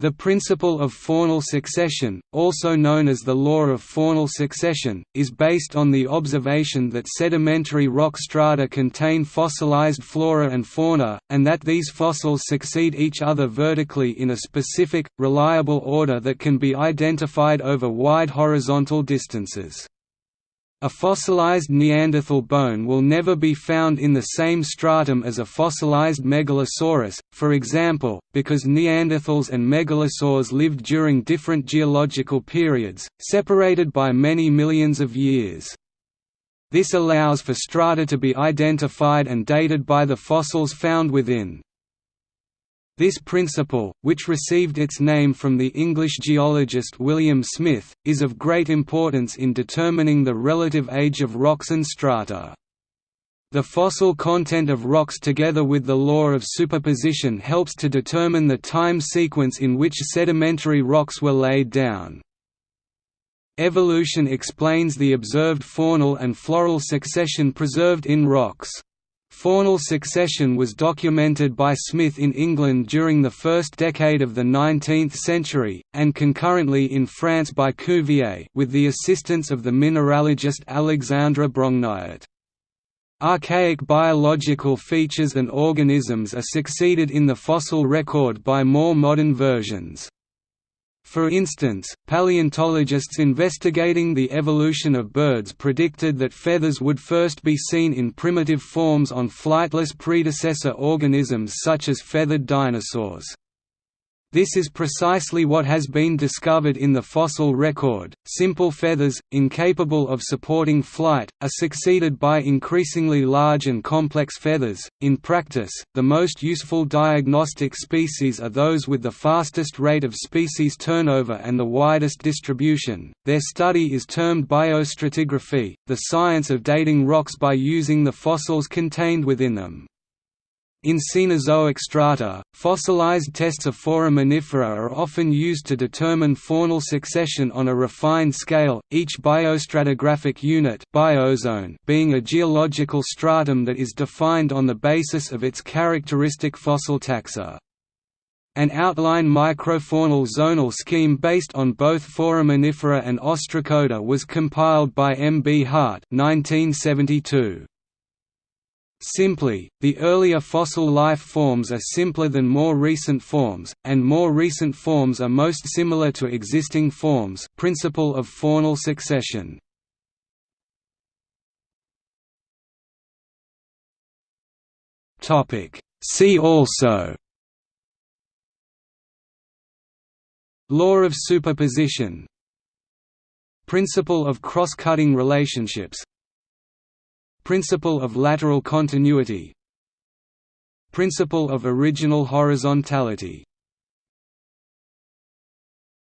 The principle of faunal succession, also known as the law of faunal succession, is based on the observation that sedimentary rock strata contain fossilized flora and fauna, and that these fossils succeed each other vertically in a specific, reliable order that can be identified over wide horizontal distances. A fossilized Neanderthal bone will never be found in the same stratum as a fossilized megalosaurus, for example, because Neanderthals and megalosaurs lived during different geological periods, separated by many millions of years. This allows for strata to be identified and dated by the fossils found within. This principle, which received its name from the English geologist William Smith, is of great importance in determining the relative age of rocks and strata. The fossil content of rocks together with the law of superposition helps to determine the time sequence in which sedimentary rocks were laid down. Evolution explains the observed faunal and floral succession preserved in rocks. Faunal succession was documented by Smith in England during the first decade of the 19th century, and concurrently in France by Cuvier with the assistance of the mineralogist Alexandre Brongniart. Archaic biological features and organisms are succeeded in the fossil record by more modern versions. For instance, paleontologists investigating the evolution of birds predicted that feathers would first be seen in primitive forms on flightless predecessor organisms such as feathered dinosaurs. This is precisely what has been discovered in the fossil record. Simple feathers, incapable of supporting flight, are succeeded by increasingly large and complex feathers. In practice, the most useful diagnostic species are those with the fastest rate of species turnover and the widest distribution. Their study is termed biostratigraphy, the science of dating rocks by using the fossils contained within them. In Cenozoic strata, fossilized tests of foraminifera are often used to determine faunal succession on a refined scale, each biostratigraphic unit biozone being a geological stratum that is defined on the basis of its characteristic fossil taxa. An outline microfaunal zonal scheme based on both foraminifera and ostracoda was compiled by M. B. Hart 1972. Simply, the earlier fossil life forms are simpler than more recent forms, and more recent forms are most similar to existing forms principle of faunal succession. See also. Law of superposition. Principle of cross-cutting relationships Principle of lateral continuity Principle of original horizontality